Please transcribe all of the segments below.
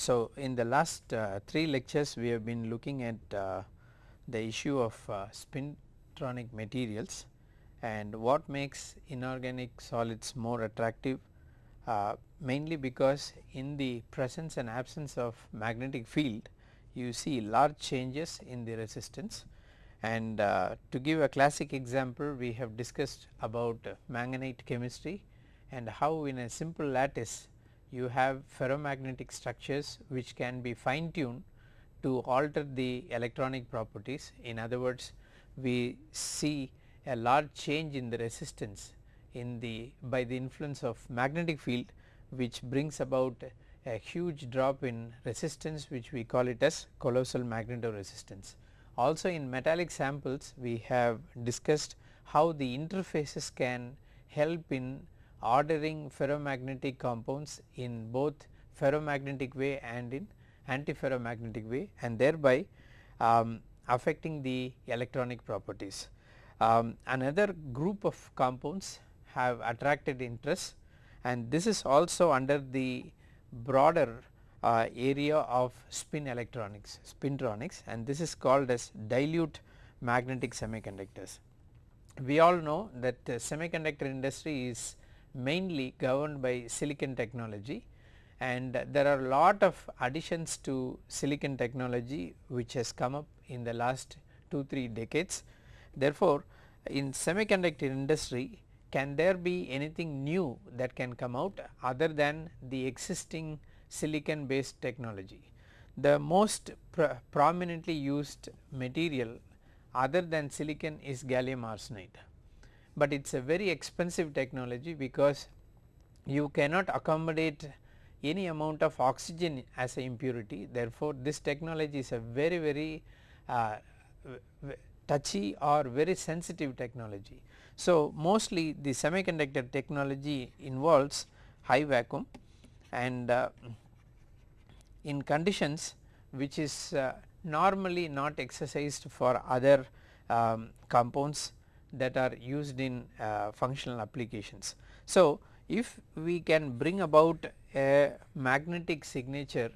So, in the last uh, three lectures we have been looking at uh, the issue of uh, spintronic materials and what makes inorganic solids more attractive uh, mainly because in the presence and absence of magnetic field you see large changes in the resistance. And uh, to give a classic example we have discussed about manganite chemistry and how in a simple lattice you have ferromagnetic structures which can be fine tuned to alter the electronic properties. In other words we see a large change in the resistance in the by the influence of magnetic field which brings about a huge drop in resistance which we call it as colossal magnetoresistance. Also in metallic samples we have discussed how the interfaces can help in ordering ferromagnetic compounds in both ferromagnetic way and in antiferromagnetic way and thereby um, affecting the electronic properties. Um, another group of compounds have attracted interest and this is also under the broader uh, area of spin electronics spintronics and this is called as dilute magnetic semiconductors. We all know that the semiconductor industry is mainly governed by silicon technology and there are lot of additions to silicon technology which has come up in the last 2 3 decades. Therefore, in semiconductor industry can there be anything new that can come out other than the existing silicon based technology. The most prominently used material other than silicon is gallium arsenide, but it is a very expensive technology because you cannot accommodate any amount of oxygen as a impurity therefore, this technology is a very very uh, touchy or very sensitive technology. So, mostly the semiconductor technology involves high vacuum and uh, in conditions which is uh, normally not exercised for other um, compounds that are used in uh, functional applications. So, if we can bring about a magnetic signature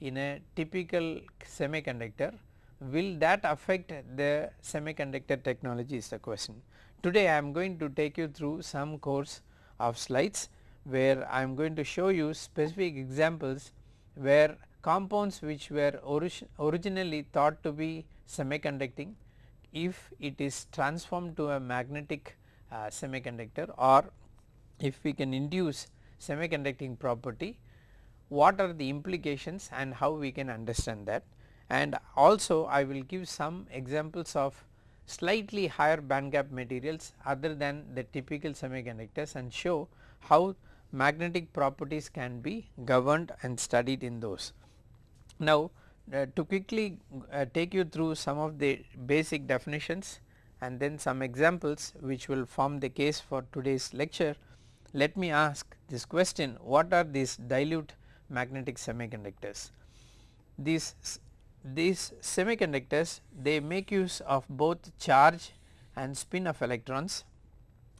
in a typical semiconductor will that affect the semiconductor technology is the question. Today I am going to take you through some course of slides where I am going to show you specific examples where compounds which were orig originally thought to be semiconducting if it is transformed to a magnetic uh, semiconductor or if we can induce semiconducting property what are the implications and how we can understand that and also I will give some examples of slightly higher band gap materials other than the typical semiconductors and show how magnetic properties can be governed and studied in those. Now uh, to quickly uh, take you through some of the basic definitions and then some examples which will form the case for today's lecture. Let me ask this question what are these dilute magnetic semiconductors? These, these semiconductors they make use of both charge and spin of electrons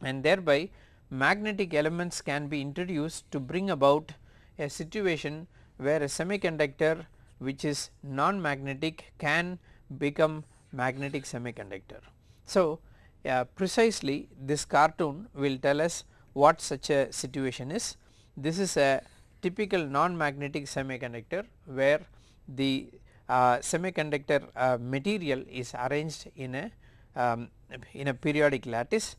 and thereby magnetic elements can be introduced to bring about a situation where a semiconductor which is non-magnetic can become magnetic semiconductor. So, uh, precisely this cartoon will tell us what such a situation is. This is a typical non-magnetic semiconductor where the uh, semiconductor uh, material is arranged in a um, in a periodic lattice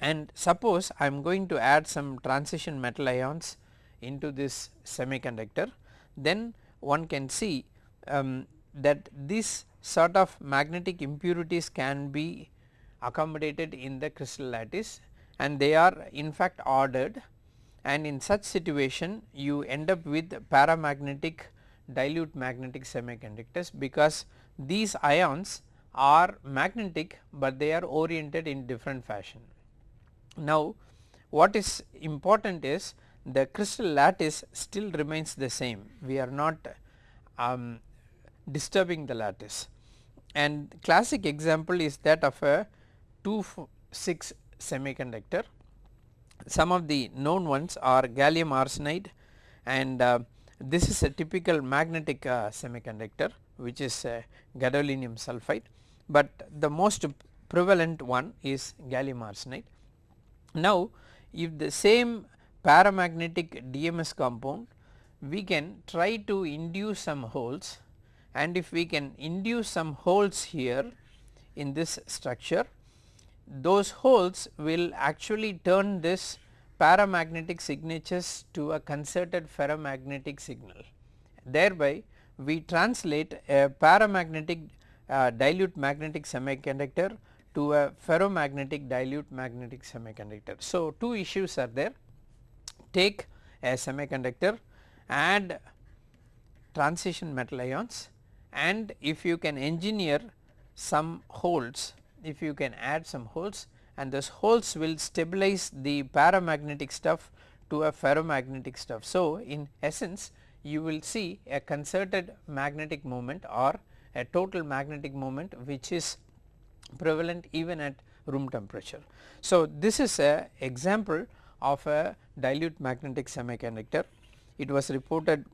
and suppose I am going to add some transition metal ions into this semiconductor then one can see um, that this sort of magnetic impurities can be accommodated in the crystal lattice and they are in fact ordered and in such situation you end up with paramagnetic dilute magnetic semiconductors because these ions are magnetic, but they are oriented in different fashion. Now what is important is the crystal lattice still remains the same we are not um, disturbing the lattice and classic example is that of a 2 6 semiconductor. Some of the known ones are gallium arsenide and uh, this is a typical magnetic uh, semiconductor which is gadolinium sulfide, but the most prevalent one is gallium arsenide. Now if the same paramagnetic DMS compound we can try to induce some holes and if we can induce some holes here in this structure those holes will actually turn this paramagnetic signatures to a concerted ferromagnetic signal. Thereby we translate a paramagnetic uh, dilute magnetic semiconductor to a ferromagnetic dilute magnetic semiconductor. So, two issues are there take a semiconductor add transition metal ions and if you can engineer some holes if you can add some holes and those holes will stabilize the paramagnetic stuff to a ferromagnetic stuff. So, in essence you will see a concerted magnetic moment or a total magnetic moment which is prevalent even at room temperature. So, this is a example of a dilute magnetic semiconductor. It was reported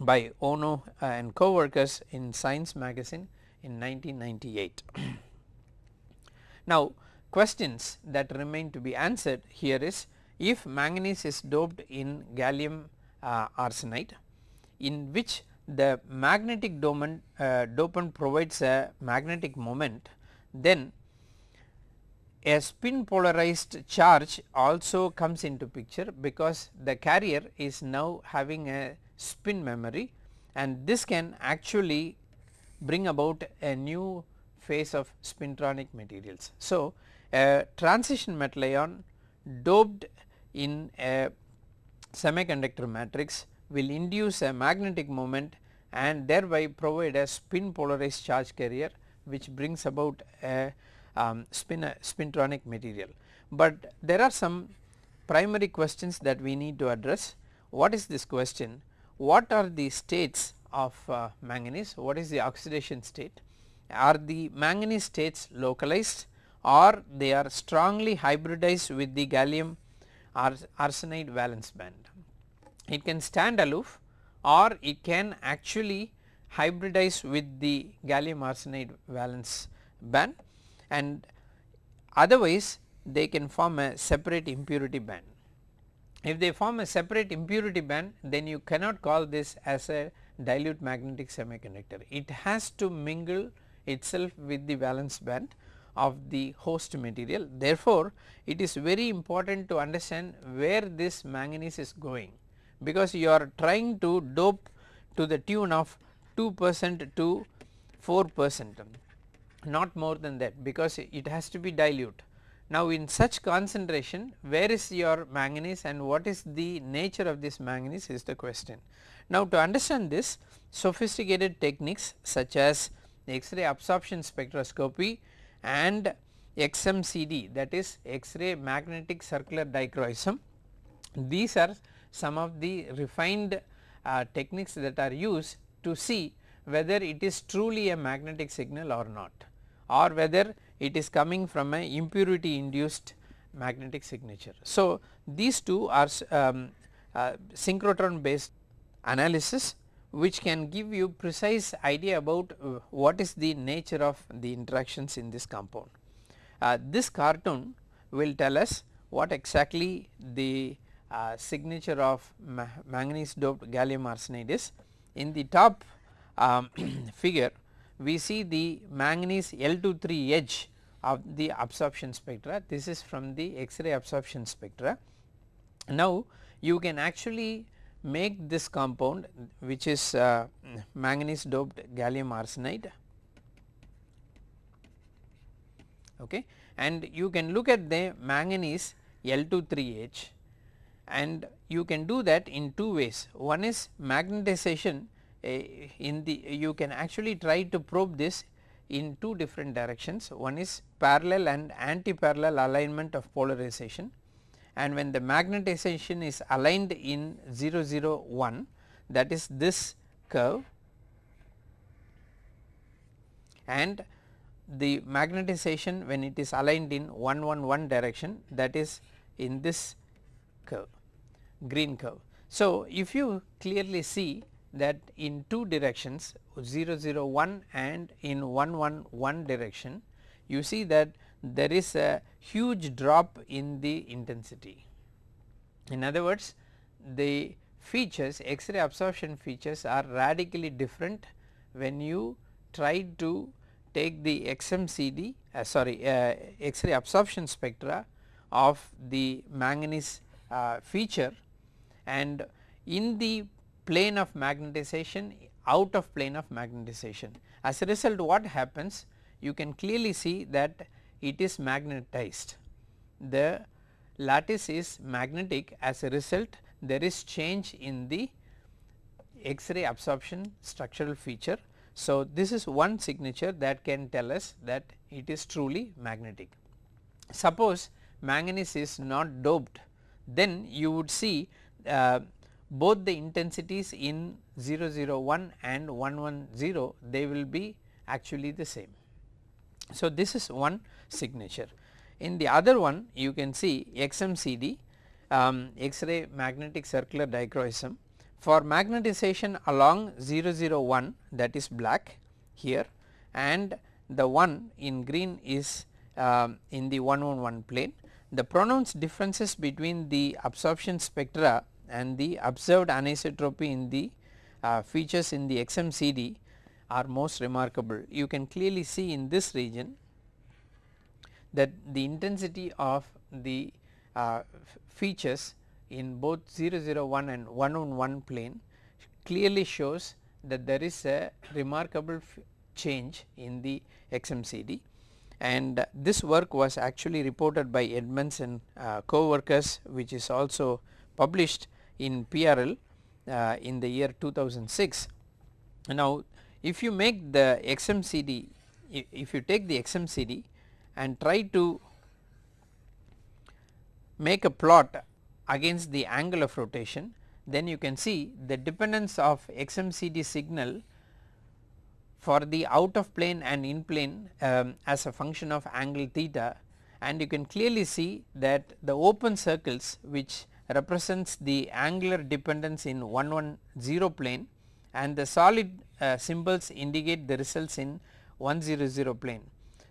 by Ohno and co-workers in Science magazine in 1998. now questions that remain to be answered here is if manganese is doped in gallium uh, arsenide in which the magnetic dopant, uh, dopant provides a magnetic moment then a spin polarized charge also comes into picture because the carrier is now having a spin memory and this can actually bring about a new phase of spintronic materials. So, a transition metal ion doped in a semiconductor matrix will induce a magnetic moment and thereby provide a spin polarized charge carrier which brings about a um, spin uh, spintronic material. But there are some primary questions that we need to address. What is this question? What are the states of uh, manganese? What is the oxidation state? Are the manganese states localized or they are strongly hybridized with the gallium arsenide valence band. It can stand aloof or it can actually hybridize with the gallium arsenide valence band and otherwise they can form a separate impurity band. If they form a separate impurity band then you cannot call this as a dilute magnetic semiconductor. It has to mingle itself with the valence band of the host material. Therefore, it is very important to understand where this manganese is going because you are trying to dope to the tune of 2 percent to 4 percent not more than that because it has to be dilute. Now in such concentration where is your manganese and what is the nature of this manganese is the question. Now to understand this sophisticated techniques such as X-ray absorption spectroscopy and XMCD that is X-ray magnetic circular dichroism. These are some of the refined uh, techniques that are used to see whether it is truly a magnetic signal or not or whether it is coming from a impurity induced magnetic signature. So, these two are um, uh, synchrotron based analysis which can give you precise idea about uh, what is the nature of the interactions in this compound. Uh, this cartoon will tell us what exactly the uh, signature of ma manganese doped gallium arsenide is. In the top um, figure we see the manganese L23 edge of the absorption spectra. This is from the X-ray absorption spectra. Now you can actually make this compound which is uh, manganese doped gallium arsenide. Okay? And you can look at the manganese L23 edge and you can do that in two ways. One is magnetization in the you can actually try to probe this in two different directions one is parallel and anti-parallel alignment of polarization and when the magnetization is aligned in 001 that is this curve and the magnetization when it is aligned in 111 direction that is in this curve green curve. So, if you clearly see that in two directions 001 and in 111 direction you see that there is a huge drop in the intensity. In other words the features X-ray absorption features are radically different when you try to take the XMCD uh, sorry uh, X-ray absorption spectra of the manganese uh, feature and in the plane of magnetization out of plane of magnetization. As a result what happens you can clearly see that it is magnetized. The lattice is magnetic as a result there is change in the X-ray absorption structural feature. So, this is one signature that can tell us that it is truly magnetic. Suppose manganese is not doped then you would see uh, both the intensities in 001 and 110 they will be actually the same. So, this is one signature. In the other one you can see XMCD um, X-ray magnetic circular dichroism for magnetization along 001 that is black here and the one in green is um, in the 111 plane. The pronounced differences between the absorption spectra and the observed anisotropy in the uh, features in the XMCD are most remarkable. You can clearly see in this region that the intensity of the uh, features in both 001 and 111 plane clearly shows that there is a remarkable change in the XMCD and this work was actually reported by Edmonds and uh, co-workers which is also published in PRL uh, in the year 2006. Now if you make the XMCD if you take the XMCD and try to make a plot against the angle of rotation then you can see the dependence of XMCD signal for the out of plane and in plane um, as a function of angle theta and you can clearly see that the open circles which represents the angular dependence in 110 plane and the solid uh, symbols indicate the results in 100 plane.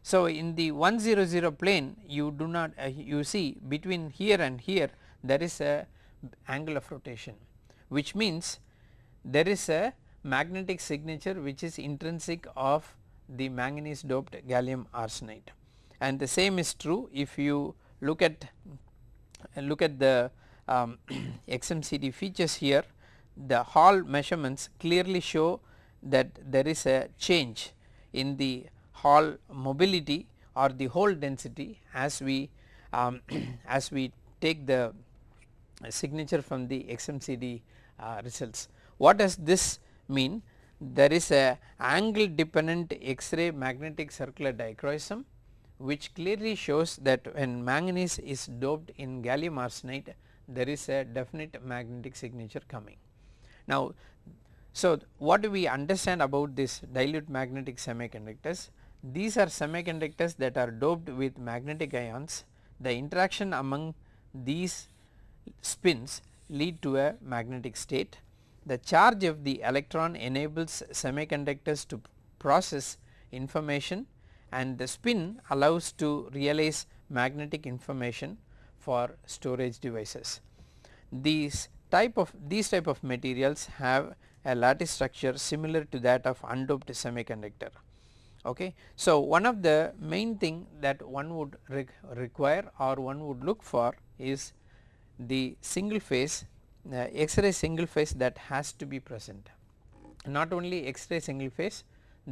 So, in the 100 plane you do not uh, you see between here and here there is a angle of rotation which means there is a magnetic signature which is intrinsic of the manganese doped gallium arsenide and the same is true if you look at look at the um, XMCD features here the Hall measurements clearly show that there is a change in the Hall mobility or the hole density as we um, as we take the signature from the XMCD uh, results. What does this mean? There is a angle dependent X-ray magnetic circular dichroism which clearly shows that when manganese is doped in gallium arsenide there is a definite magnetic signature coming. Now, so what do we understand about this dilute magnetic semiconductors? These are semiconductors that are doped with magnetic ions. The interaction among these spins lead to a magnetic state. The charge of the electron enables semiconductors to process information and the spin allows to realize magnetic information for storage devices. These type of these type of materials have a lattice structure similar to that of undoped semiconductor. Okay. So, one of the main thing that one would re require or one would look for is the single phase uh, X-ray single phase that has to be present. Not only X-ray single phase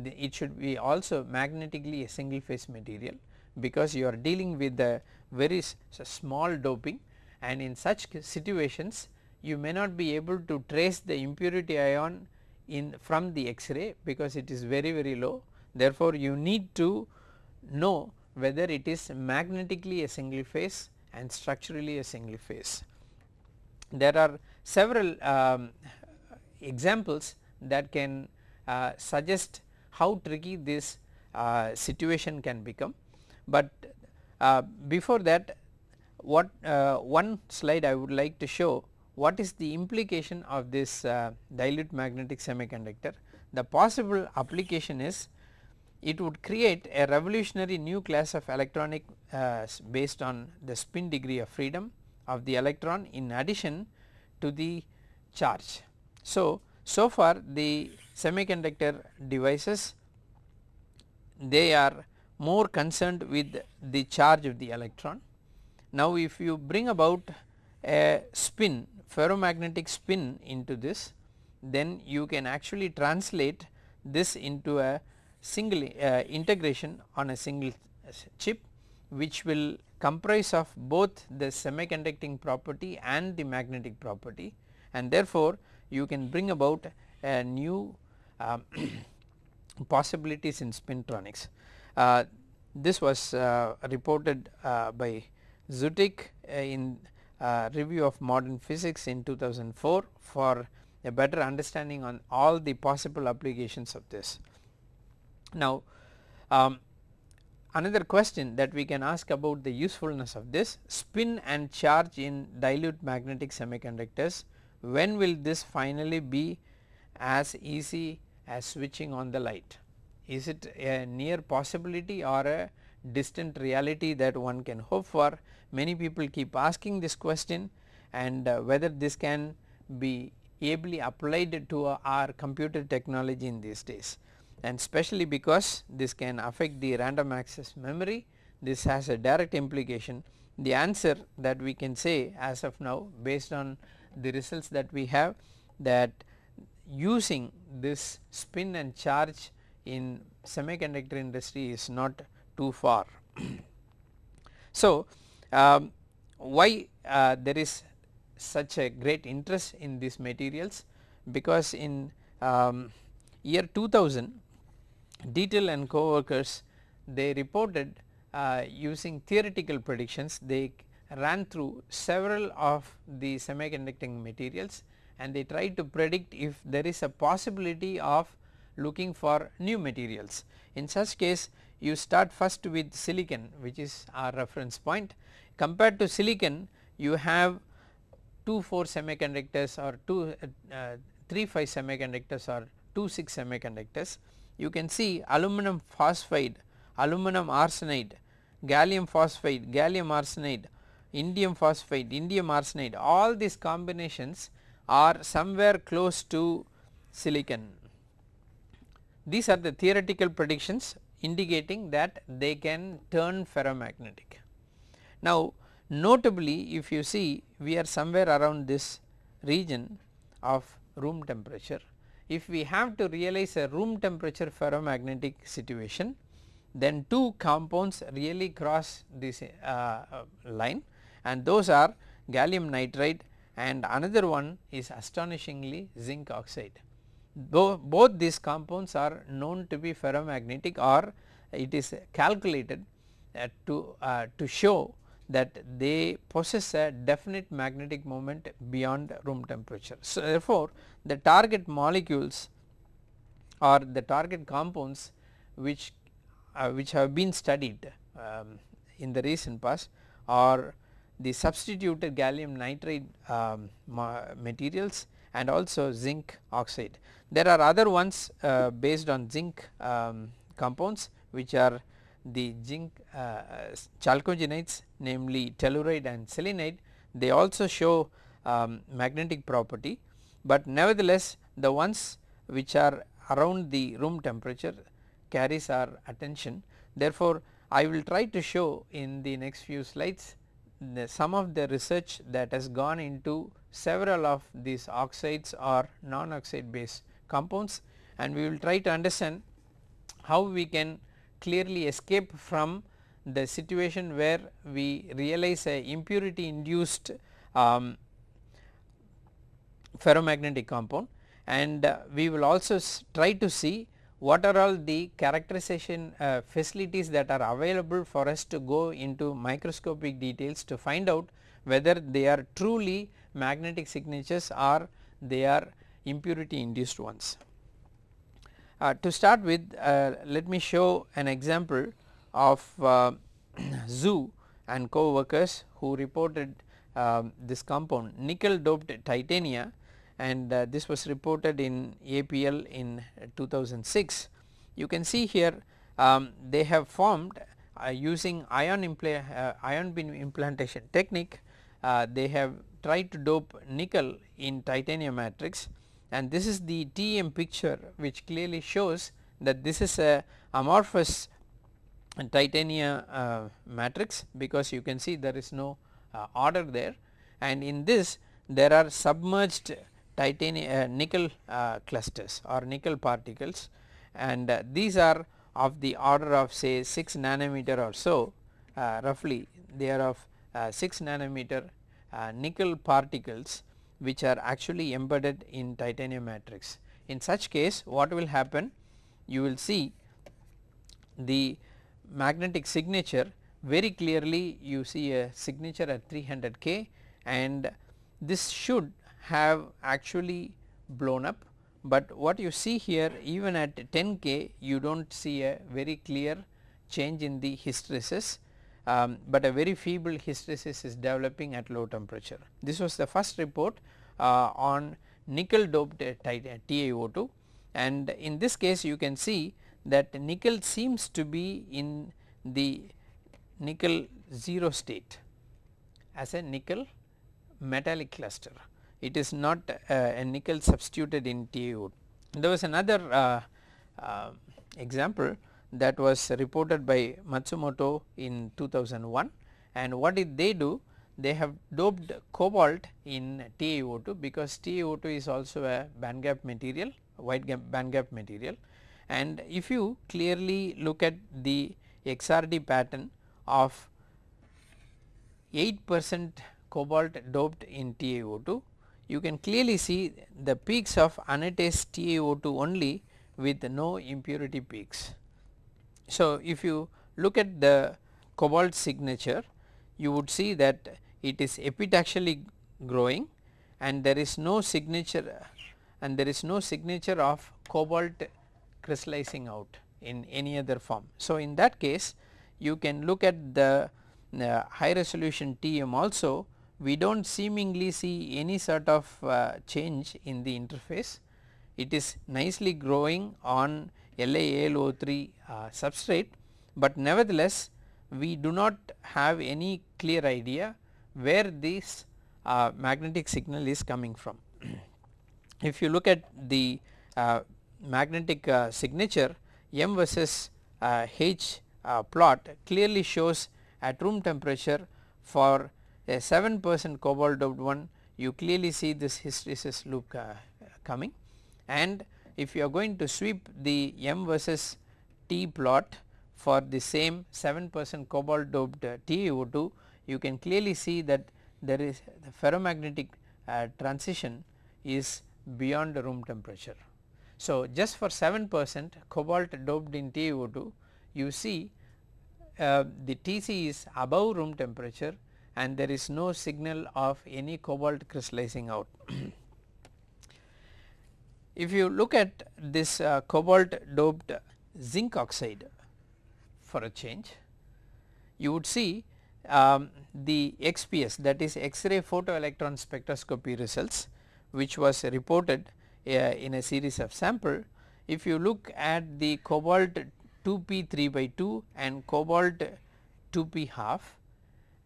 it should be also magnetically a single phase material because you are dealing with the very small doping and in such situations you may not be able to trace the impurity ion in from the X-ray because it is very very low. Therefore, you need to know whether it is magnetically a single phase and structurally a single phase. There are several um, examples that can uh, suggest how tricky this uh, situation can become but before that what uh, one slide I would like to show what is the implication of this uh, dilute magnetic semiconductor. The possible application is it would create a revolutionary new class of electronic uh, based on the spin degree of freedom of the electron in addition to the charge. So, so far the semiconductor devices they are more concerned with the charge of the electron. Now if you bring about a spin ferromagnetic spin into this then you can actually translate this into a single uh, integration on a single chip which will comprise of both the semiconducting property and the magnetic property and therefore you can bring about a new um, possibilities in spintronics. Uh, this was uh, reported uh, by Zutic in review of modern physics in 2004 for a better understanding on all the possible applications of this. Now um, another question that we can ask about the usefulness of this spin and charge in dilute magnetic semiconductors when will this finally be as easy as switching on the light. Is it a near possibility or a distant reality that one can hope for? Many people keep asking this question and uh, whether this can be ably applied to uh, our computer technology in these days and especially because this can affect the random access memory this has a direct implication the answer that we can say as of now based on the results that we have that using this spin and charge in semiconductor industry is not too far. so, um, why uh, there is such a great interest in these materials because in um, year 2000 Dietl and co-workers they reported uh, using theoretical predictions they ran through several of the semiconducting materials and they tried to predict if there is a possibility of looking for new materials. In such case you start first with silicon which is our reference point compared to silicon you have 2 4 semiconductors or 2 uh, 3 5 semiconductors or 2 6 semiconductors you can see aluminum phosphide, aluminum arsenide, gallium phosphide, gallium arsenide, indium phosphide, indium arsenide all these combinations are somewhere close to silicon. These are the theoretical predictions indicating that they can turn ferromagnetic. Now notably if you see we are somewhere around this region of room temperature. If we have to realize a room temperature ferromagnetic situation then two compounds really cross this uh, line and those are gallium nitride and another one is astonishingly zinc oxide. Though both these compounds are known to be ferromagnetic or it is calculated uh, to, uh, to show that they possess a definite magnetic moment beyond room temperature. So, therefore, the target molecules or the target compounds which uh, which have been studied um, in the recent past are the substituted gallium nitride um, materials and also zinc oxide. There are other ones uh, based on zinc um, compounds which are the zinc uh, chalcogenides namely telluride and selenide they also show um, magnetic property, but nevertheless the ones which are around the room temperature carries our attention. Therefore, I will try to show in the next few slides the some of the research that has gone into several of these oxides or non-oxide based compounds and we will try to understand how we can clearly escape from the situation where we realize a impurity induced um, ferromagnetic compound. And uh, we will also try to see what are all the characterization uh, facilities that are available for us to go into microscopic details to find out whether they are truly magnetic signatures or they are impurity induced ones. Uh, to start with uh, let me show an example of uh, Zhu and co-workers who reported um, this compound nickel doped titania and uh, this was reported in APL in 2006. You can see here um, they have formed uh, using ion, uh, ion implantation technique they have tried to dope nickel in titanium matrix and this is the TEM picture which clearly shows that this is a amorphous titanium uh, matrix because you can see there is no uh, order there. And in this there are submerged titanium uh, nickel uh, clusters or nickel particles. And uh, these are of the order of say 6 nanometer or so uh, roughly. They are of 6 nanometer Uh, nickel particles which are actually embedded in titanium matrix. In such case what will happen? You will see the magnetic signature. Very clearly you see a signature at 300 K and this should have actually blown up, but what you see here even at 10 K you do not see a very clear change in the hysteresis, um, but a very feeble hysteresis is developing at low temperature. This was the first report uh, on nickel doped TiO2 and in this case you can see that nickel seems to be in the nickel 0 state as a nickel metallic cluster. It is not uh, a nickel substituted in TiO2. There was another uh, uh, example that was reported by Matsumoto in 2001 and what did they do? They have doped cobalt in TiO2 because TiO2 is also a band gap material, wide gap band gap material and if you clearly look at the XRD pattern of 8 percent cobalt doped in TiO2 you can clearly see the peaks of anatase TiO2 only with no impurity peaks. So, if you look at the cobalt signature you would see that it is epitaxially growing and there is no signature and there is no signature of cobalt crystallizing out in any other form. So, in that case you can look at the uh, high resolution TEM also we do not seemingly see any sort of uh, change in the interface. It is nicely growing on LaAlO3 uh, substrate, but nevertheless we do not have any clear idea where this uh, magnetic signal is coming from. if you look at the uh, magnetic uh, signature M versus uh, H plot clearly shows at room temperature for a 7 percent cobalt doped one you clearly see this hysteresis loop uh, coming and if you are going to sweep the M versus T plot for the same 7 percent cobalt doped uh, TiO2 you can clearly see that there is the ferromagnetic uh, transition is beyond room temperature. So, just for 7 percent cobalt doped in TiO2 you see uh, the TC is above room temperature and there is no signal of any cobalt crystallizing out. if you look at this uh, cobalt doped zinc oxide for a change, you would see um, the XPS that is X-ray photoelectron spectroscopy results which was reported uh, in a series of sample. If you look at the cobalt 2p 3 by 2 and cobalt 2p half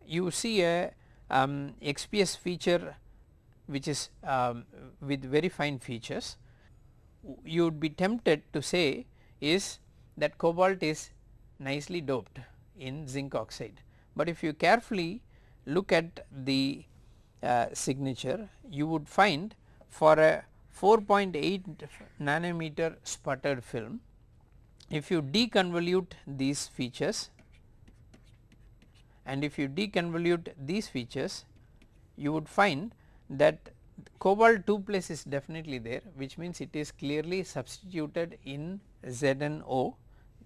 you see a um, XPS feature which is um, with very fine features you would be tempted to say is that cobalt is nicely doped in zinc oxide. But if you carefully look at the uh, signature you would find for a 4.8 nanometer sputtered film if you deconvolute these features and if you deconvolute these features you would find that cobalt 2 plus is definitely there which means it is clearly substituted in ZnO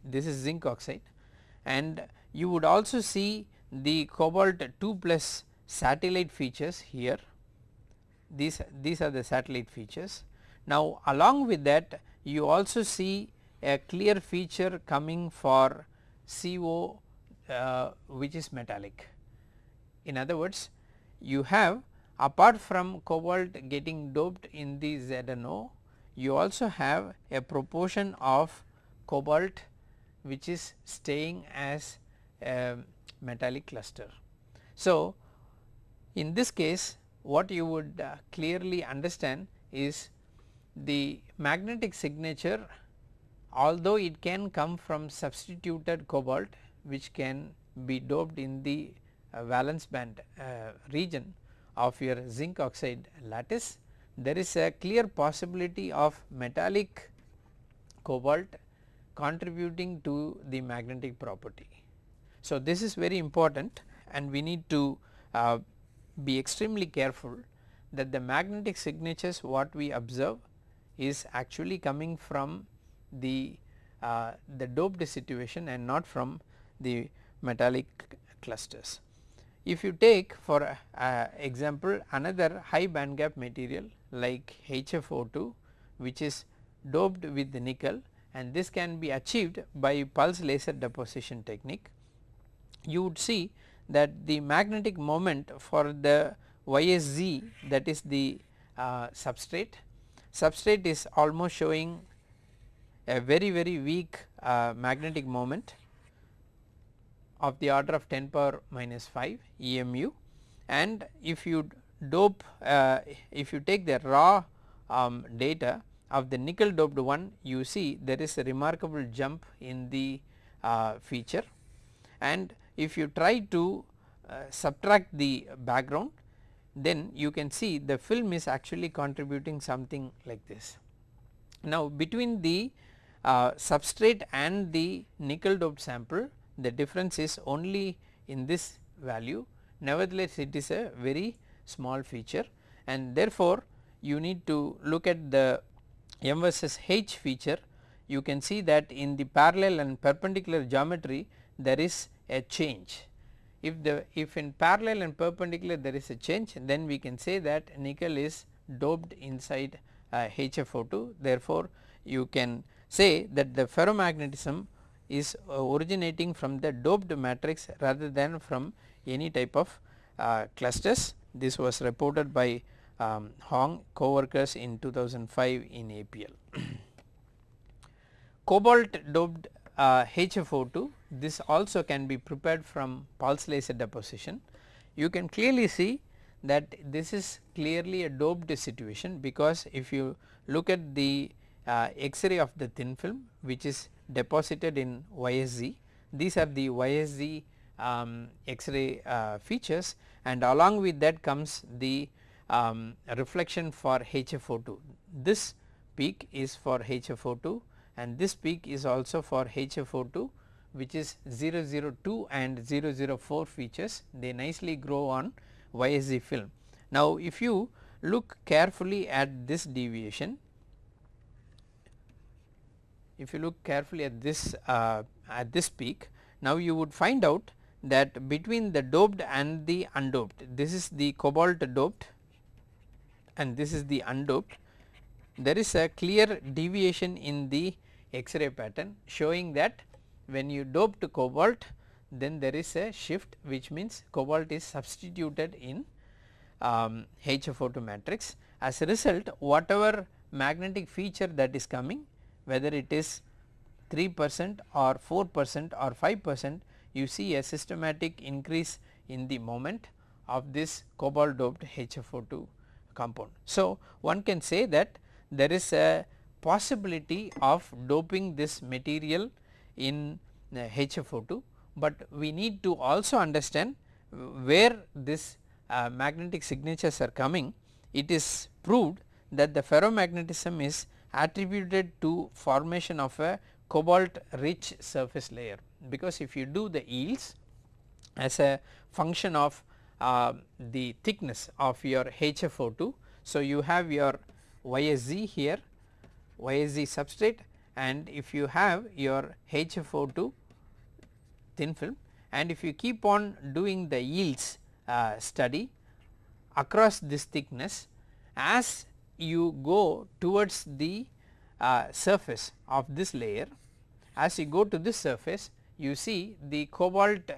this is zinc oxide and you would also see the cobalt 2 plus satellite features here these these are the satellite features. Now along with that you also see a clear feature coming for CO uh, which is metallic. In other words you have apart from cobalt getting doped in the ZNO you also have a proportion of cobalt which is staying as a metallic cluster. So, in this case what you would uh, clearly understand is the magnetic signature although it can come from substituted cobalt which can be doped in the uh, valence band uh, region of your zinc oxide lattice there is a clear possibility of metallic cobalt contributing to the magnetic property. So, this is very important and we need to uh, be extremely careful that the magnetic signatures what we observe is actually coming from the uh, the doped situation and not from the metallic clusters. If you take for uh, example another high band gap material like HFO2 which is doped with nickel and this can be achieved by pulse laser deposition technique, you would see that the magnetic moment for the YSZ that is the uh, substrate, substrate is almost showing a very very weak uh, magnetic moment of the order of 10 power minus 5 EMU and if you dope uh, if you take the raw um, data of the nickel doped one you see there is a remarkable jump in the uh, feature and if you try to uh, subtract the background then you can see the film is actually contributing something like this. Now between the uh, substrate and the nickel doped sample the difference is only in this value. Nevertheless it is a very small feature and therefore you need to look at the M versus H feature. You can see that in the parallel and perpendicular geometry there is a change. If the if in parallel and perpendicular there is a change then we can say that nickel is doped inside uh, HFO2 therefore you can say that the ferromagnetism is originating from the doped matrix rather than from any type of uh, clusters. This was reported by um, Hong co-workers in 2005 in APL. Cobalt doped uh, HFO2 this also can be prepared from pulse laser deposition. You can clearly see that this is clearly a doped situation because if you look at the uh, X-ray of the thin film which is deposited in YSZ. These are the YSZ um, X-ray uh, features and along with that comes the um, reflection for HFO2. This peak is for HFO2 and this peak is also for HFO2 which is 002 and 004 features they nicely grow on YSZ film. Now if you look carefully at this deviation if you look carefully at this uh, at this peak now you would find out that between the doped and the undoped this is the cobalt doped and this is the undoped there is a clear deviation in the X-ray pattern showing that when you dope to cobalt then there is a shift which means cobalt is substituted in um, HFO2 matrix. As a result whatever magnetic feature that is coming whether it is 3 percent or 4 percent or 5 percent you see a systematic increase in the moment of this cobalt doped HFO2 compound. So, one can say that there is a possibility of doping this material in HFO2, but we need to also understand where this uh, magnetic signatures are coming. It is proved that the ferromagnetism is attributed to formation of a cobalt rich surface layer because if you do the yields as a function of uh, the thickness of your HFO2. So, you have your YSZ here YSZ substrate and if you have your HFO2 thin film and if you keep on doing the yields uh, study across this thickness as you go towards the uh, surface of this layer as you go to this surface you see the cobalt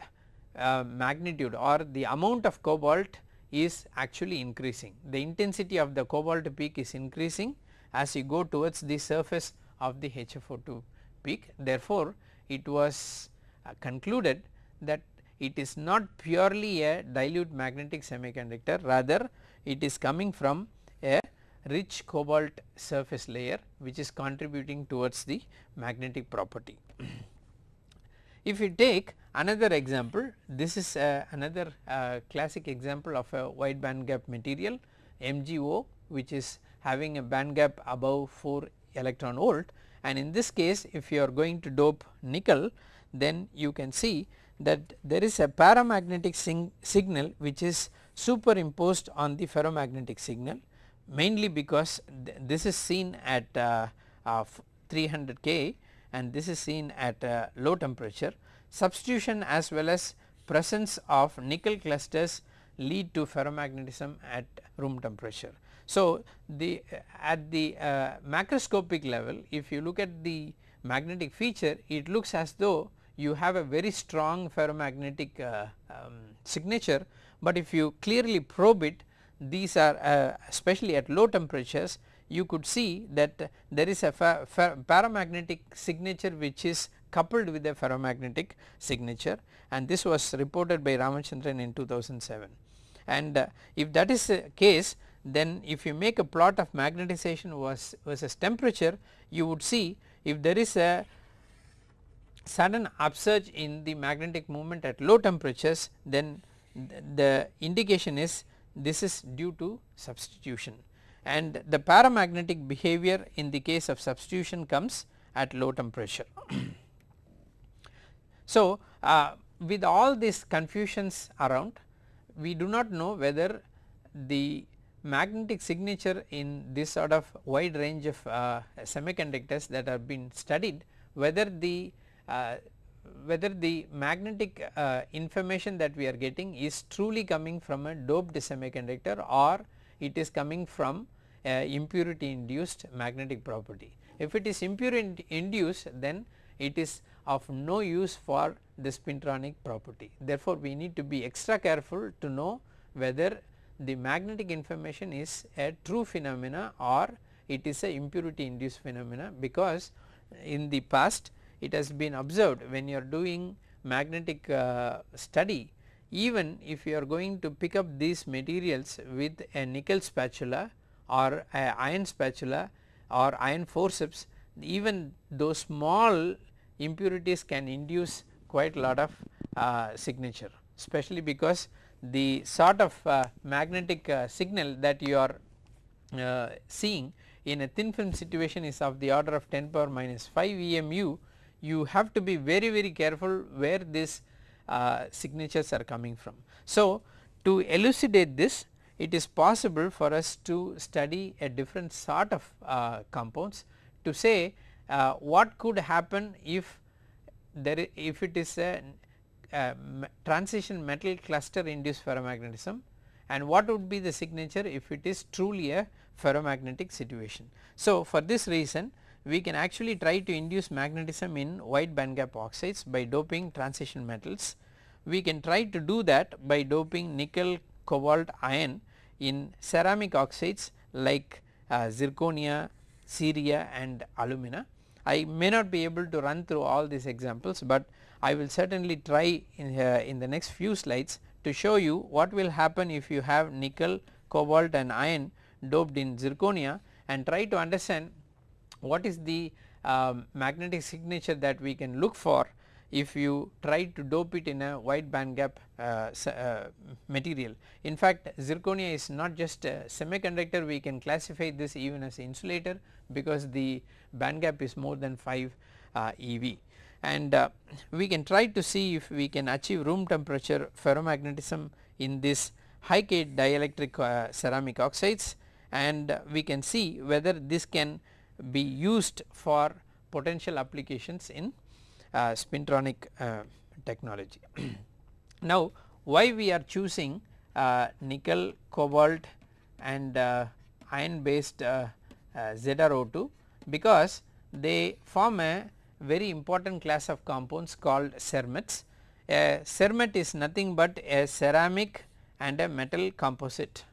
uh, magnitude or the amount of cobalt is actually increasing. The intensity of the cobalt peak is increasing as you go towards the surface of the HFO2 peak. Therefore, it was uh, concluded that it is not purely a dilute magnetic semiconductor rather it is coming from rich cobalt surface layer which is contributing towards the magnetic property. if you take another example this is uh, another uh, classic example of a wide band gap material MgO which is having a band gap above 4 electron volt and in this case if you are going to dope nickel then you can see that there is a paramagnetic signal which is superimposed on the ferromagnetic signal mainly because th this is seen at uh, uh, 300 K and this is seen at uh, low temperature. Substitution as well as presence of nickel clusters lead to ferromagnetism at room temperature. So, the at the uh, macroscopic level if you look at the magnetic feature it looks as though you have a very strong ferromagnetic uh, um, signature, but if you clearly probe it these are uh, especially at low temperatures you could see that there is a paramagnetic signature which is coupled with a ferromagnetic signature and this was reported by Ramachandran in 2007. And uh, if that is the case then if you make a plot of magnetization was versus temperature you would see if there is a sudden upsurge in the magnetic moment at low temperatures then the indication is this is due to substitution and the paramagnetic behavior in the case of substitution comes at low temperature. so, uh, with all these confusions around we do not know whether the magnetic signature in this sort of wide range of uh, semiconductors that have been studied whether the uh, whether the magnetic uh, information that we are getting is truly coming from a doped semiconductor or it is coming from impurity induced magnetic property. If it is impurity induced then it is of no use for the spintronic property. Therefore, we need to be extra careful to know whether the magnetic information is a true phenomena or it is a impurity induced phenomena because in the past it has been observed when you are doing magnetic uh, study even if you are going to pick up these materials with a nickel spatula or a iron spatula or iron forceps even those small impurities can induce quite a lot of uh, signature especially because the sort of uh, magnetic uh, signal that you are uh, seeing in a thin film situation is of the order of 10 power minus 5 EMU you have to be very very careful where these uh, signatures are coming from. So, to elucidate this it is possible for us to study a different sort of uh, compounds to say uh, what could happen if there if it is a, a transition metal cluster induced ferromagnetism and what would be the signature if it is truly a ferromagnetic situation. So, for this reason we can actually try to induce magnetism in wide band gap oxides by doping transition metals. We can try to do that by doping nickel, cobalt, iron in ceramic oxides like uh, zirconia, ceria and alumina. I may not be able to run through all these examples, but I will certainly try in, uh, in the next few slides to show you what will happen if you have nickel, cobalt and iron doped in zirconia and try to understand what is the um, magnetic signature that we can look for if you try to dope it in a wide band gap uh, uh, material. In fact, zirconia is not just a semiconductor. We can classify this even as insulator because the band gap is more than 5 uh, EV and uh, we can try to see if we can achieve room temperature ferromagnetism in this high K dielectric uh, ceramic oxides. And we can see whether this can be used for potential applications in uh, spintronic uh, technology. now why we are choosing uh, nickel, cobalt and uh, iron based uh, uh, ZrO2 because they form a very important class of compounds called cermets. A cermet is nothing but a ceramic and a metal composite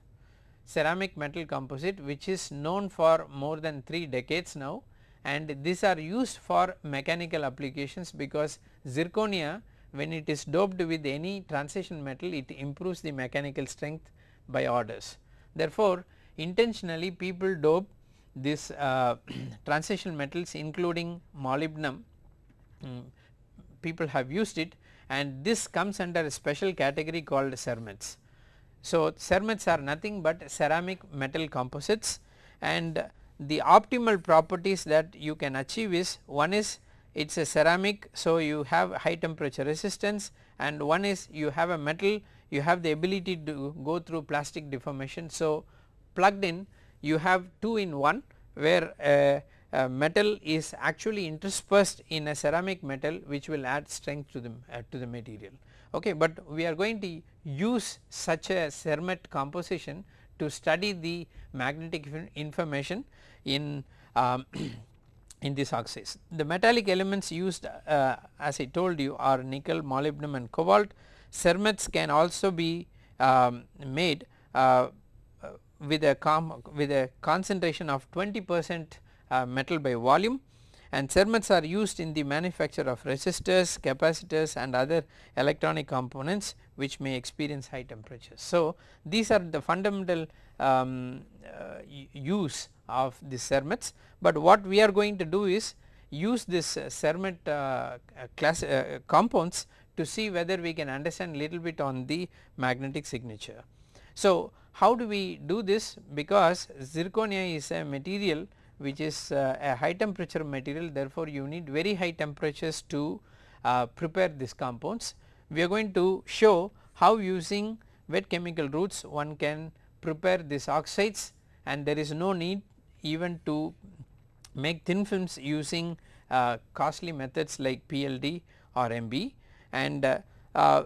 ceramic metal composite which is known for more than 3 decades now and these are used for mechanical applications because zirconia when it is doped with any transition metal it improves the mechanical strength by orders. Therefore, intentionally people dope this uh, transition metals including molybdenum um, people have used it and this comes under a special category called cermets. So, cermets are nothing but ceramic metal composites and the optimal properties that you can achieve is one is it is a ceramic. So, you have high temperature resistance and one is you have a metal you have the ability to go through plastic deformation. So, plugged in you have 2 in 1 where a, metal is actually interspersed in a ceramic metal which will add strength to the uh, to the material. Okay, but we are going to use such a cermet composition to study the magnetic information in um, in these oxides. The metallic elements used uh, as I told you are nickel, molybdenum and cobalt. Cermets can also be um, made uh, with a with a concentration of 20 percent uh, metal by volume and cermets are used in the manufacture of resistors, capacitors and other electronic components which may experience high temperatures. So, these are the fundamental um, uh, use of the cermets, but what we are going to do is use this uh, cermet uh, class uh, compounds to see whether we can understand little bit on the magnetic signature. So, how do we do this because zirconia is a material which is uh, a high temperature material. Therefore, you need very high temperatures to uh, prepare these compounds. We are going to show how using wet chemical routes one can prepare these oxides and there is no need even to make thin films using uh, costly methods like PLD or MB and uh, uh,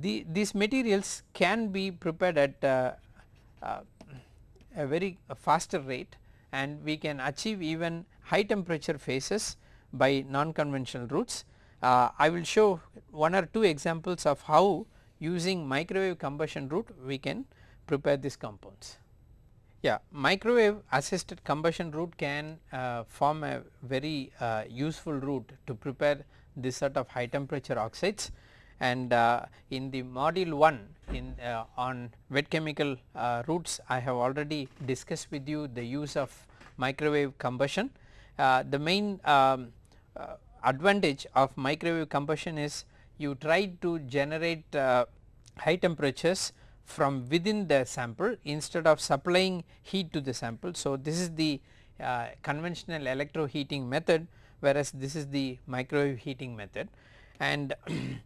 the, these materials can be prepared at uh, a very faster rate and we can achieve even high temperature phases by non-conventional routes. Uh, I will show one or two examples of how using microwave combustion route we can prepare these compounds. Yeah, microwave assisted combustion route can uh, form a very uh, useful route to prepare this sort of high temperature oxides and uh, in the module 1 in uh, on wet chemical uh, routes I have already discussed with you the use of microwave combustion. Uh, the main um, uh, advantage of microwave combustion is you try to generate uh, high temperatures from within the sample instead of supplying heat to the sample. So, this is the conventional electro heating method whereas this is the microwave heating method and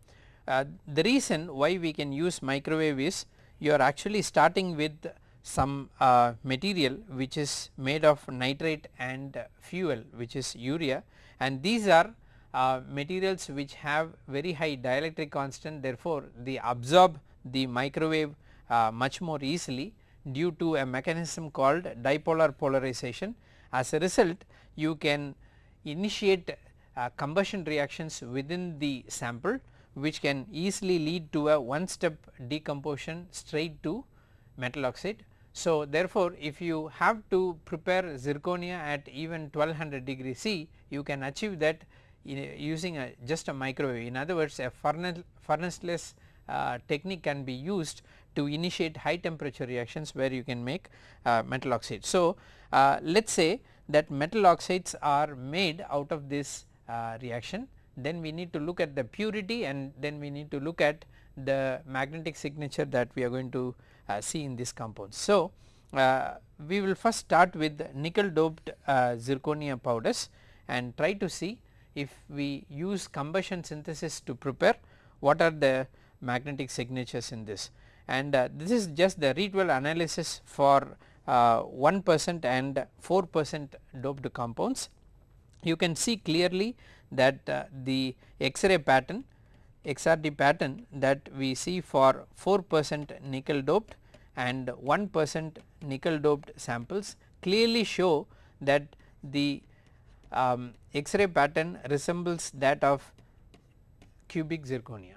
Uh, the reason why we can use microwave is you are actually starting with some uh, material which is made of nitrate and fuel which is urea and these are uh, materials which have very high dielectric constant therefore they absorb the microwave uh, much more easily due to a mechanism called dipolar polarization. As a result you can initiate uh, combustion reactions within the sample which can easily lead to a one step decomposition straight to metal oxide. So, therefore, if you have to prepare zirconia at even 1200 degree C you can achieve that using a just a microwave in other words a furnace furnaceless uh, technique can be used to initiate high temperature reactions where you can make uh, metal oxide. So, uh, let us say that metal oxides are made out of this uh, reaction then we need to look at the purity and then we need to look at the magnetic signature that we are going to see in this compound. So, uh, we will first start with nickel doped uh, zirconia powders and try to see if we use combustion synthesis to prepare what are the magnetic signatures in this and uh, this is just the Rietveld analysis for uh, 1 percent and 4 percent doped compounds. You can see clearly that uh, the X-ray pattern XRD pattern that we see for 4 percent nickel doped and 1 percent nickel doped samples clearly show that the um, X-ray pattern resembles that of cubic zirconia.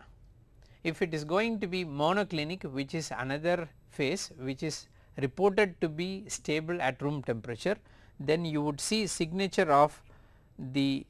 if it is going to be monoclinic which is another phase which is reported to be stable at room temperature then you would see signature of the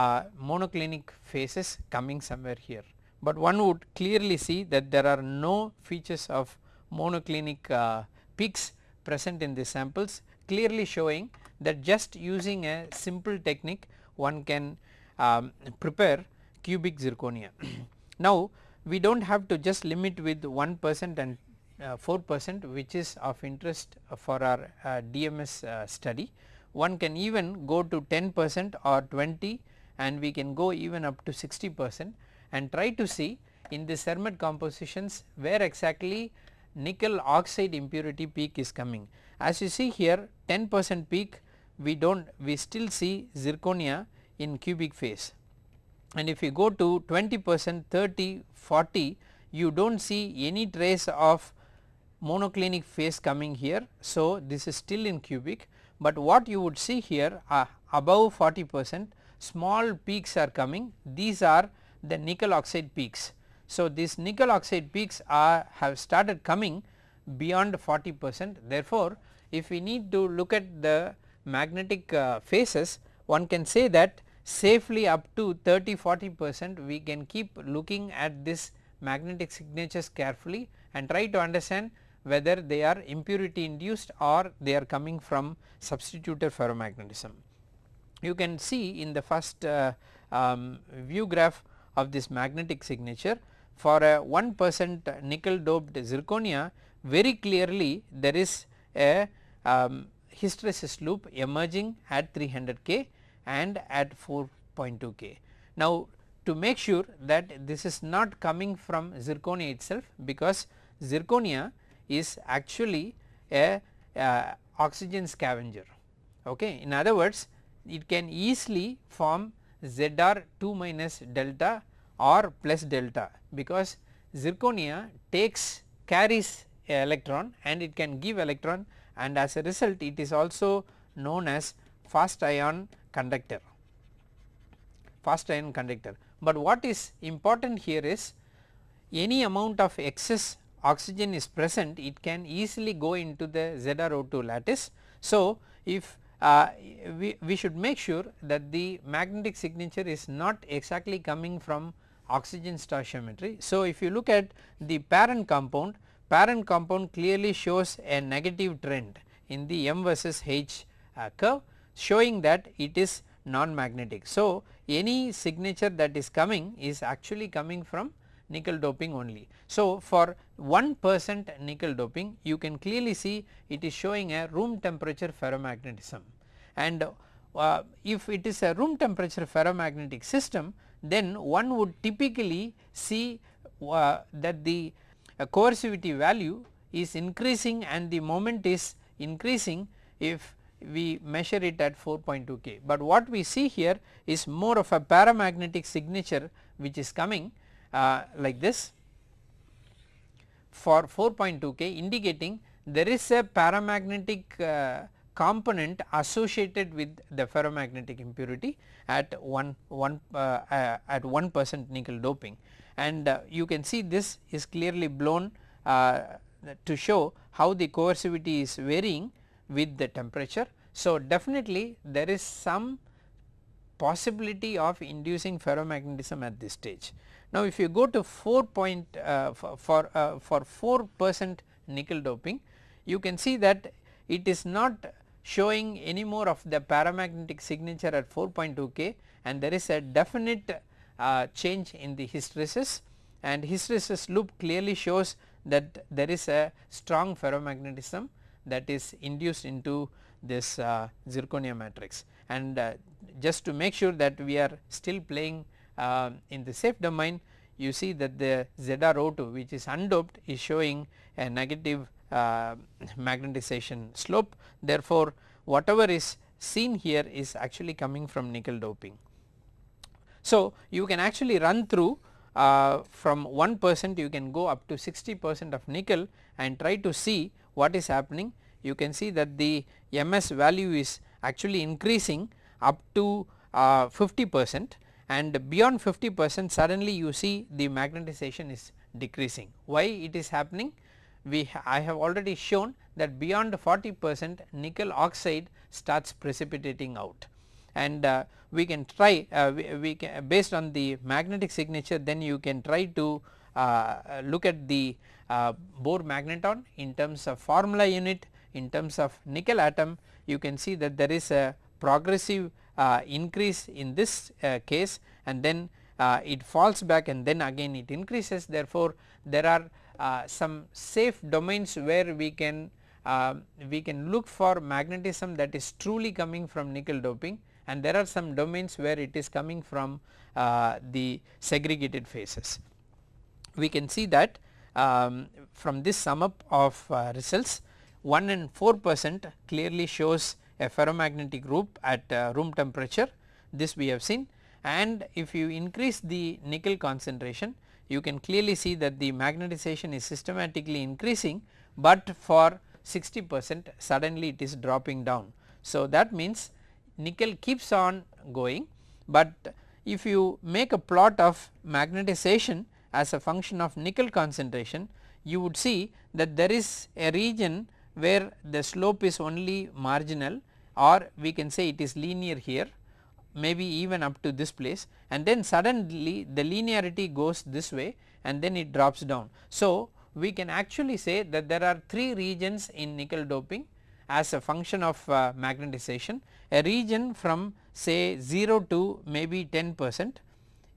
uh, monoclinic phases coming somewhere here. But one would clearly see that there are no features of monoclinic uh, peaks present in the samples clearly showing that just using a simple technique one can um, prepare cubic zirconia. now we do not have to just limit with 1 percent and uh, 4 percent which is of interest for our uh, DMS uh, study. One can even go to 10 percent or 20 and we can go even up to 60 percent and try to see in the CERMET compositions where exactly nickel oxide impurity peak is coming. As you see here 10 percent peak we do not we still see zirconia in cubic phase and if you go to 20 percent 30 40 you do not see any trace of monoclinic phase coming here. So, this is still in cubic, but what you would see here uh, above 40 percent small peaks are coming these are the nickel oxide peaks. So, these nickel oxide peaks are have started coming beyond 40 percent therefore, if we need to look at the magnetic uh, phases one can say that safely up to 30 40 percent we can keep looking at this magnetic signatures carefully and try to understand whether they are impurity induced or they are coming from substituted ferromagnetism. You can see in the first uh, um, view graph of this magnetic signature for a 1 percent nickel doped zirconia very clearly there is a um, hysteresis loop emerging at 300 K and at 4.2 K. Now to make sure that this is not coming from zirconia itself because zirconia is actually a uh, oxygen scavenger. Okay. In other words it can easily form Zr 2 minus delta or plus delta because zirconia takes carries electron and it can give electron and as a result it is also known as fast ion conductor fast ion conductor. But what is important here is any amount of excess oxygen is present it can easily go into the ZrO2 lattice. So, if uh, we, we should make sure that the magnetic signature is not exactly coming from oxygen stoichiometry. So, if you look at the parent compound, parent compound clearly shows a negative trend in the M versus H uh, curve showing that it is non-magnetic. So, any signature that is coming is actually coming from nickel doping only. So, for 1 percent nickel doping you can clearly see it is showing a room temperature ferromagnetism and uh, if it is a room temperature ferromagnetic system then one would typically see uh, that the uh, coercivity value is increasing and the moment is increasing if we measure it at 4.2 K. But what we see here is more of a paramagnetic signature which is coming uh, like this for 4.2 K indicating there is a paramagnetic uh, component associated with the ferromagnetic impurity at 1 1 uh, uh, at 1 percent nickel doping and uh, you can see this is clearly blown to show how the coercivity is varying with the temperature. So, definitely there is some possibility of inducing ferromagnetism at this stage. Now, if you go to 4 point uh, for uh, for 4 percent nickel doping you can see that it is not showing any more of the paramagnetic signature at 4.2 K and there is a definite uh, change in the hysteresis. And hysteresis loop clearly shows that there is a strong ferromagnetism that is induced into this uh, zirconia matrix. And uh, just to make sure that we are still playing uh, in the safe domain you see that the ZrO2 which is undoped is showing a negative uh, magnetization slope. Therefore whatever is seen here is actually coming from nickel doping. So you can actually run through uh, from 1 percent you can go up to 60 percent of nickel and try to see what is happening. You can see that the MS value is actually increasing up to uh, 50 percent and beyond 50 percent suddenly you see the magnetization is decreasing. Why it is happening? We I have already shown that beyond 40 percent nickel oxide starts precipitating out and uh, we can try uh, we, we can based on the magnetic signature then you can try to uh, look at the uh, Bohr magneton in terms of formula unit in terms of nickel atom you can see that there is a progressive increase in this uh, case and then uh, it falls back and then again it increases therefore there are uh, some safe domains where we can uh, we can look for magnetism that is truly coming from nickel doping and there are some domains where it is coming from uh, the segregated phases. We can see that um, from this sum up of results 1 and 4 percent clearly shows a ferromagnetic group at uh, room temperature this we have seen and if you increase the nickel concentration you can clearly see that the magnetization is systematically increasing, but for 60 percent suddenly it is dropping down. So, that means nickel keeps on going, but if you make a plot of magnetization as a function of nickel concentration you would see that there is a region where the slope is only marginal or we can say it is linear here maybe even up to this place and then suddenly the linearity goes this way and then it drops down. So, we can actually say that there are 3 regions in nickel doping as a function of uh, magnetization a region from say 0 to maybe 10 percent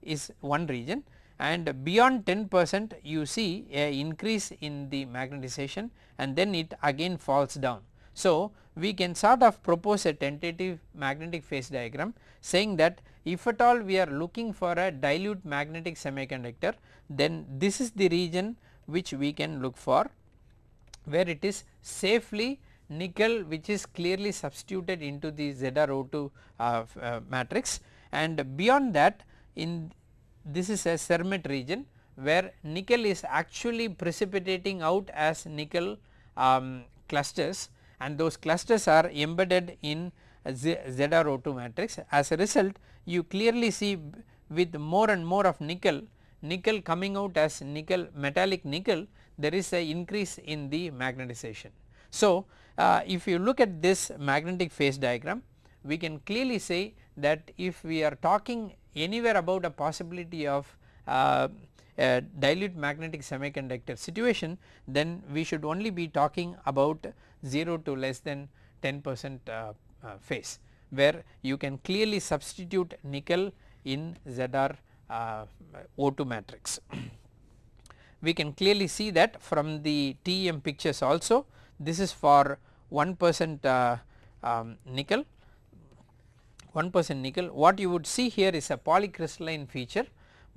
is one region and beyond 10 percent you see a increase in the magnetization and then it again falls down. So, we can sort of propose a tentative magnetic phase diagram saying that if at all we are looking for a dilute magnetic semiconductor then this is the region which we can look for where it is safely nickel which is clearly substituted into the ZrO2 uh, uh, matrix and beyond that in this is a Cermet region where nickel is actually precipitating out as nickel um, clusters and those clusters are embedded in ZrO2 matrix. As a result you clearly see with more and more of nickel, nickel coming out as nickel metallic nickel there is a increase in the magnetization. So, uh, if you look at this magnetic phase diagram we can clearly say that if we are talking anywhere about a possibility of uh, a dilute magnetic semiconductor situation then we should only be talking about 0 to less than 10 percent uh, uh, phase where you can clearly substitute nickel in ZR uh, O2 matrix. we can clearly see that from the TEM pictures also this is for 1 percent uh, um, nickel 1 percent nickel what you would see here is a polycrystalline feature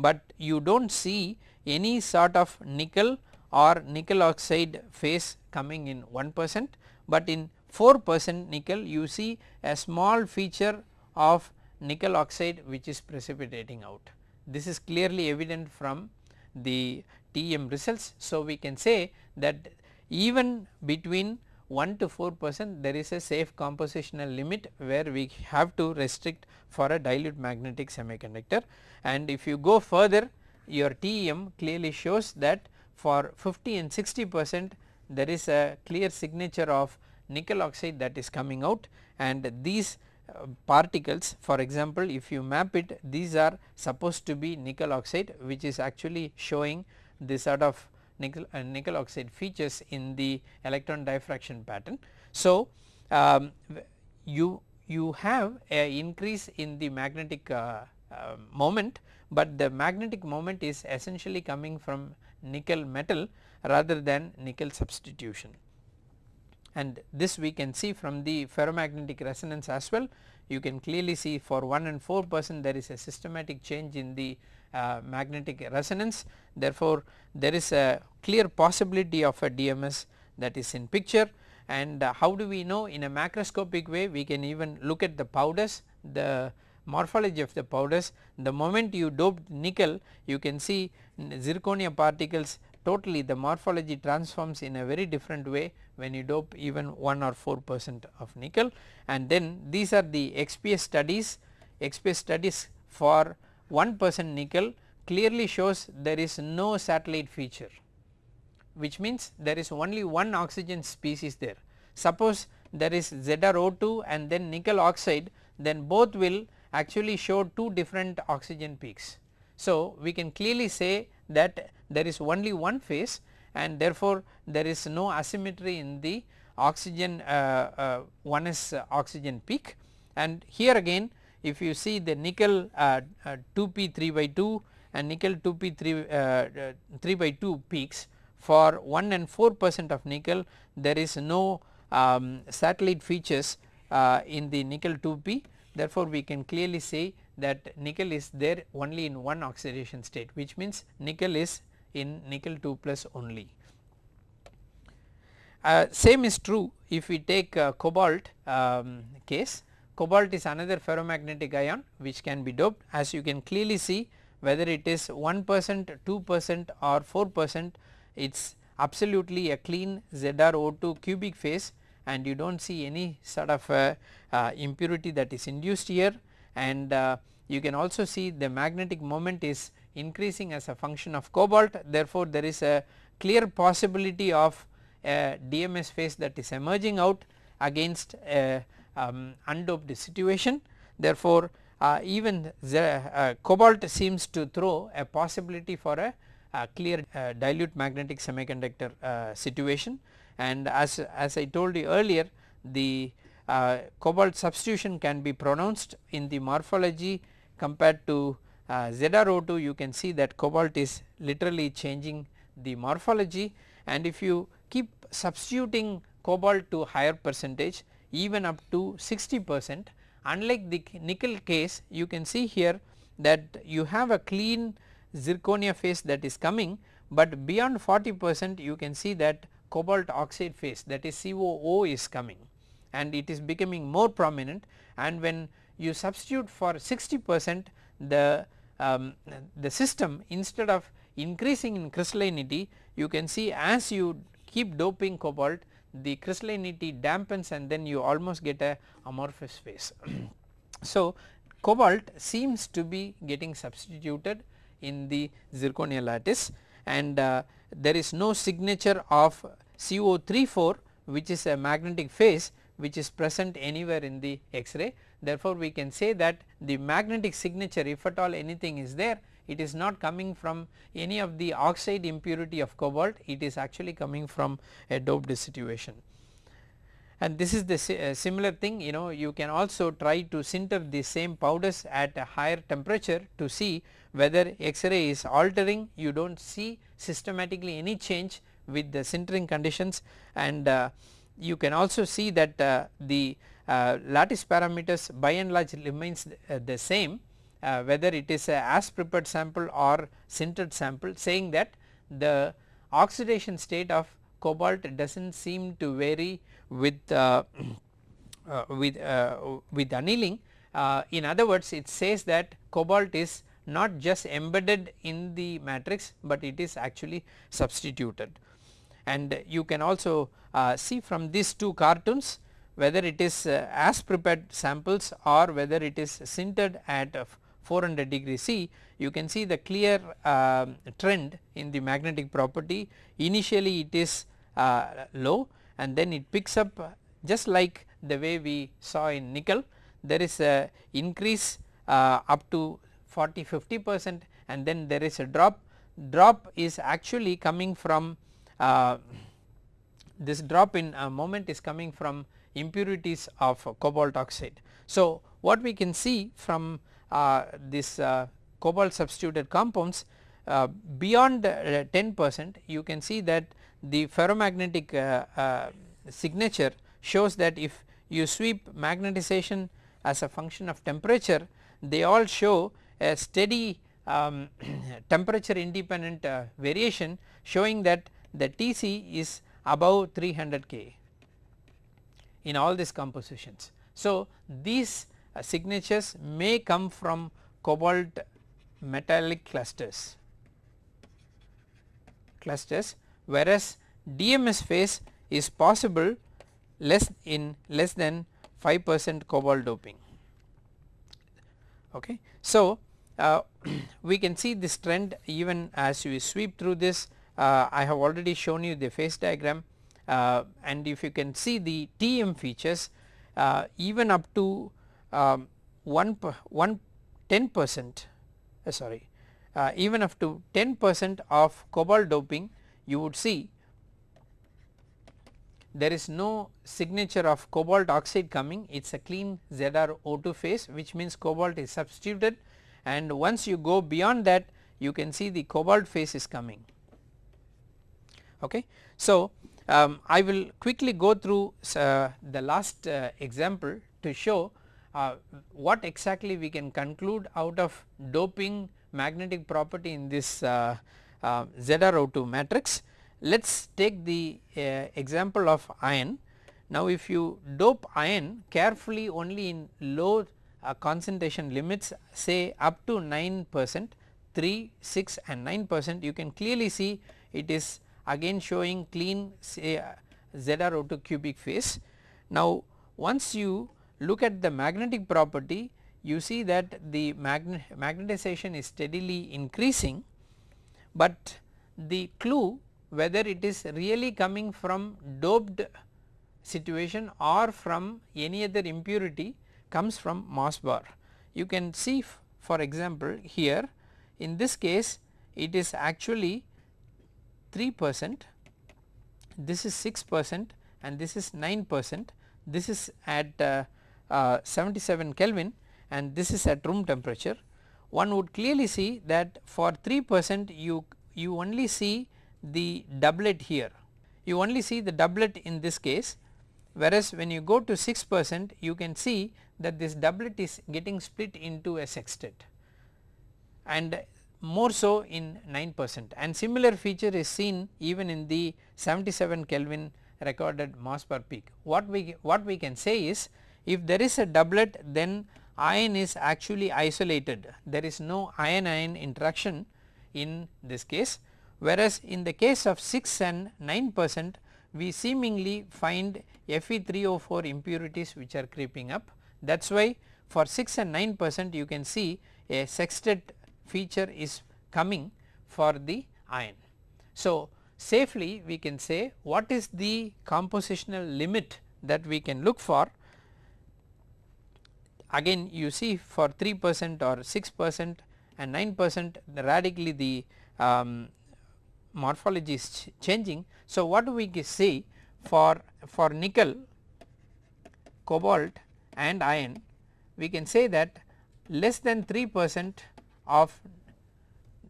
but you do not see any sort of nickel or nickel oxide phase coming in 1 percent, but in 4 percent nickel you see a small feature of nickel oxide which is precipitating out. This is clearly evident from the TEM results. So, we can say that even between 1 to 4 percent there is a safe compositional limit where we have to restrict for a dilute magnetic semiconductor. And if you go further your TEM clearly shows that for 50 and 60 percent there is a clear signature of nickel oxide that is coming out. And these uh, particles for example if you map it these are supposed to be nickel oxide which is actually showing this sort of nickel, uh, nickel oxide features in the electron diffraction pattern. So, um, you you have a increase in the magnetic uh, uh, moment, but the magnetic moment is essentially coming from nickel metal rather than nickel substitution. And this we can see from the ferromagnetic resonance as well you can clearly see for 1 and 4 percent there is a systematic change in the magnetic resonance. Therefore, there is a clear possibility of a DMS that is in picture. And uh, how do we know? In a macroscopic way we can even look at the powders the morphology of the powders. The moment you dope nickel you can see zirconia particles totally the morphology transforms in a very different way when you dope even 1 or 4 percent of nickel. And then these are the XPS studies. XPS studies for 1 percent nickel clearly shows there is no satellite feature which means there is only one oxygen species there. Suppose there is ZrO2 and then nickel oxide then both will actually show two different oxygen peaks. So, we can clearly say that there is only one phase and therefore, there is no asymmetry in the oxygen uh, uh, one is uh, oxygen peak and here again if you see the nickel 2p 3 by 2 and nickel 2p 3, 3 by 2 peaks for 1 and 4 percent of nickel there is no um, satellite features uh, in the nickel 2p therefore we can clearly say that nickel is there only in one oxidation state which means nickel is in nickel 2 plus only. Uh, same is true if we take uh, cobalt um, case cobalt is another ferromagnetic ion which can be doped. As you can clearly see whether it is 1 percent 2 percent or 4 percent it is absolutely a clean ZrO2 cubic phase and you do not see any sort of uh, impurity that is induced here. And uh, you can also see the magnetic moment is increasing as a function of cobalt. Therefore, there is a clear possibility of a DMS phase that is emerging out against a um, undoped situation. Therefore, uh, even the, uh, cobalt seems to throw a possibility for a, a clear uh, dilute magnetic semiconductor uh, situation. And as, as I told you earlier the uh, cobalt substitution can be pronounced in the morphology compared to uh, ZrO2 you can see that cobalt is literally changing the morphology. And if you keep substituting cobalt to higher percentage even up to 60 percent. Unlike the nickel case you can see here that you have a clean zirconia phase that is coming but beyond 40 percent you can see that cobalt oxide phase that is COO is coming and it is becoming more prominent. And when you substitute for 60 percent the um, the system instead of increasing in crystallinity you can see as you keep doping cobalt the crystallinity dampens and then you almost get a amorphous phase. so, cobalt seems to be getting substituted in the zirconia lattice and uh, there is no signature of CO34 which is a magnetic phase which is present anywhere in the X-ray. Therefore, we can say that the magnetic signature if at all anything is there it is not coming from any of the oxide impurity of cobalt it is actually coming from a doped situation. And this is the uh, similar thing you know you can also try to sinter the same powders at a higher temperature to see whether X-ray is altering. You do not see systematically any change with the sintering conditions. And uh, you can also see that uh, the uh, lattice parameters by and large remains uh, the same uh, whether it is a as prepared sample or sintered sample saying that the oxidation state of cobalt does not seem to vary with uh, uh, with uh, with annealing in other words it says that cobalt is not just embedded in the matrix, but it is actually substituted. And you can also uh, see from these two cartoons whether it is uh, as prepared samples or whether it is sintered at 400 degree C you can see the clear uh, trend in the magnetic property. Initially it is uh, low and then it picks up just like the way we saw in nickel. There is a increase uh, up to 40 50 percent and then there is a drop. Drop is actually coming from uh, this drop in uh, moment is coming from impurities of cobalt oxide. So, what we can see from uh, this uh, cobalt substituted compounds uh, beyond uh, 10 percent you can see that the ferromagnetic signature shows that if you sweep magnetization as a function of temperature they all show a steady um, temperature independent variation showing that the TC is above 300 K in all these compositions. So, these uh, signatures may come from cobalt metallic clusters clusters whereas DMS phase is possible less in less than 5 percent cobalt doping. Okay. So, uh, we can see this trend even as we sweep through this uh, I have already shown you the phase diagram uh, and if you can see the TEM features uh, even up to um, 1, 1 10 percent uh, sorry uh, even up to 10 percent of cobalt doping you would see there is no signature of cobalt oxide coming it is a clean ZrO2 phase which means cobalt is substituted and once you go beyond that you can see the cobalt phase is coming. Okay. So, um, I will quickly go through uh, the last uh, example to show uh, what exactly we can conclude out of doping magnetic property in this uh, uh, ZrO2 matrix. Let us take the uh, example of iron. Now if you dope iron carefully only in low uh, concentration limits say up to 9 percent 3, 6 and 9 percent you can clearly see it is again showing clean say uh, ZrO2 cubic phase. Now once you look at the magnetic property you see that the magnetization is steadily increasing, but the clue whether it is really coming from doped situation or from any other impurity comes from Mössbauer. You can see for example here in this case it is actually 3 percent, this is 6 percent and this is 9 percent, this is at uh, uh, 77 Kelvin and this is at room temperature. One would clearly see that for 3 percent you, you only see the doublet here, you only see the doublet in this case whereas when you go to 6 percent you can see that this doublet is getting split into a sextet and more so in 9 percent and similar feature is seen even in the 77 Kelvin recorded Mössbauer peak. What we what we can say is if there is a doublet then iron is actually isolated. There is no iron iron interaction in this case. Whereas in the case of 6 and 9 percent we seemingly find Fe3O4 impurities which are creeping up. That is why for 6 and 9 percent you can see a sextet feature is coming for the iron. So, safely we can say what is the compositional limit that we can look for again you see for 3 percent or 6 percent and 9 percent radically the um, morphology is ch changing. So, what do we see for, for nickel, cobalt and iron we can say that less than 3 percent of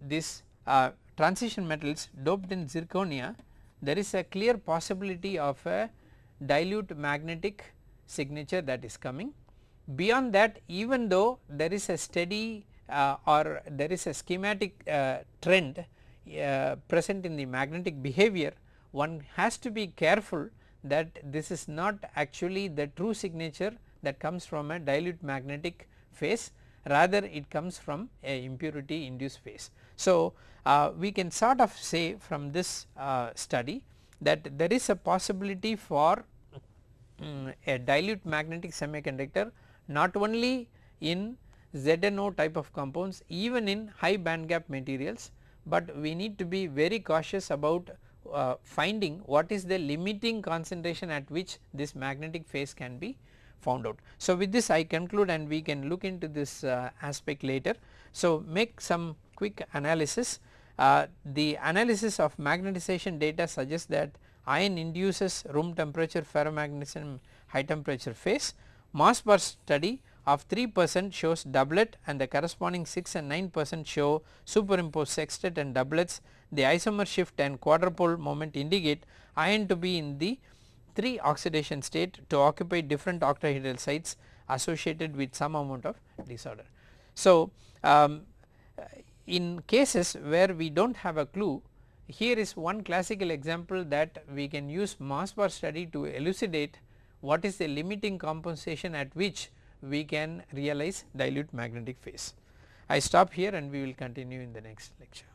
this uh, transition metals doped in zirconia there is a clear possibility of a dilute magnetic signature that is coming. Beyond that even though there is a steady uh, or there is a schematic uh, trend uh, present in the magnetic behavior one has to be careful that this is not actually the true signature that comes from a dilute magnetic phase rather it comes from a impurity induced phase. So, uh, we can sort of say from this uh, study that there is a possibility for um, a dilute magnetic semiconductor not only in ZNO type of compounds even in high band gap materials but we need to be very cautious about uh, finding what is the limiting concentration at which this magnetic phase can be found out. So, with this I conclude and we can look into this uh, aspect later. So, make some quick analysis. Uh, the analysis of magnetization data suggests that iron induces room temperature ferromagnetism high temperature phase. Mössbauer study of 3 percent shows doublet and the corresponding 6 and 9 percent show superimposed sextet and doublets. The isomer shift and quadrupole moment indicate iron to be in the 3 oxidation state to occupy different octahedral sites associated with some amount of disorder. So, um, in cases where we do not have a clue here is one classical example that we can use Mössbauer study to elucidate what is the limiting compensation at which we can realize dilute magnetic phase. I stop here and we will continue in the next lecture.